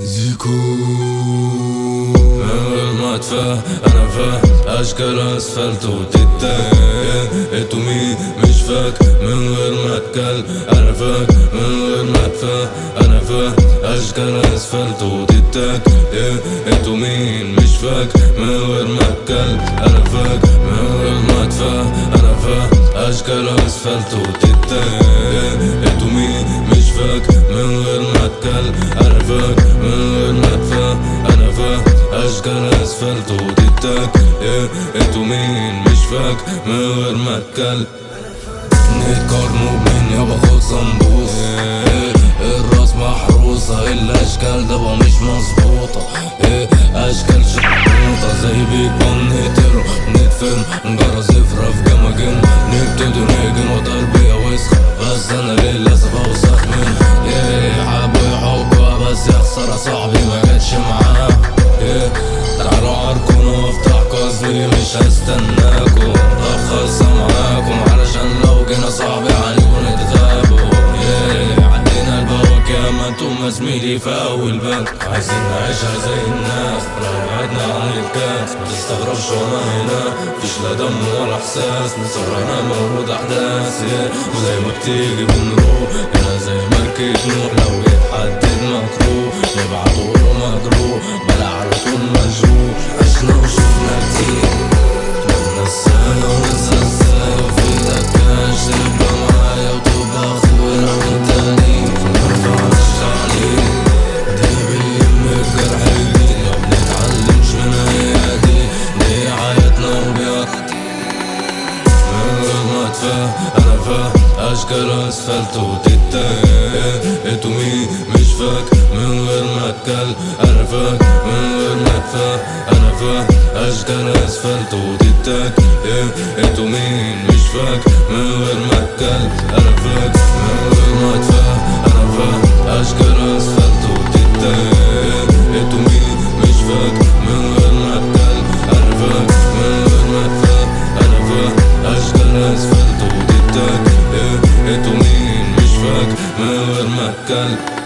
زيكو من غير ما اتفاه أنا فاه اشكال اسفلت وتتاه انتو مين مش فاك من غير ما اتكل أنا فاك من غير ما اتفاه أنا فاه اشكال اسفلت وتتاك انتو مين مش فاك من غير ما اتكل أنا فاك من غير ما اتفاه أنا فاه اشكال اسفلت وتتاه اشكال اسفلت وتتاك انتو مين؟ مش فاك. من غير ما اتكل نتقارنوا بمين يابا خد صنبوس الراس محروسة. الأشكال دابا مش مظبوطة. أشكال شحوطة زي بيك بام نقتله نتفرم. نجرى زفرة في جماجم نبتدي نهجن وتربية وسخة بس أنا للاسف اوسخ منها حبوا يحبوا بس يا خسارة صاحبي ما جاتش معاه تعالوا عاركم وافتح قصدي مش هستناكم طب خلصة معاكم علشان لو جينا صاحبي عليكم نتغابوا عدينا البواك يا ما أنتم زميلي في اول بنك عايزين نعيشها زي الناس بعدنا عن الكاس ما تستغربش وأنا هنا. مفيش لا دم ولا إحساس مصرنا موجود أحداث. وزي ما بتيجي بنروح هنا زي مركب نوح لو يتحدد مكروه نبعته له مجروح بلا على طول مجروح. عشنا وشفنا أنا فاه اشكال اسفلت انتو مين مش فاك. من غير ما اتكل أنا فاك من غير ما اتفاه أنا فاه اشكال أسفلت وتتاك انتو مين مش اسفلت وتتاك انتو مين مش فاك من غير ما اتكل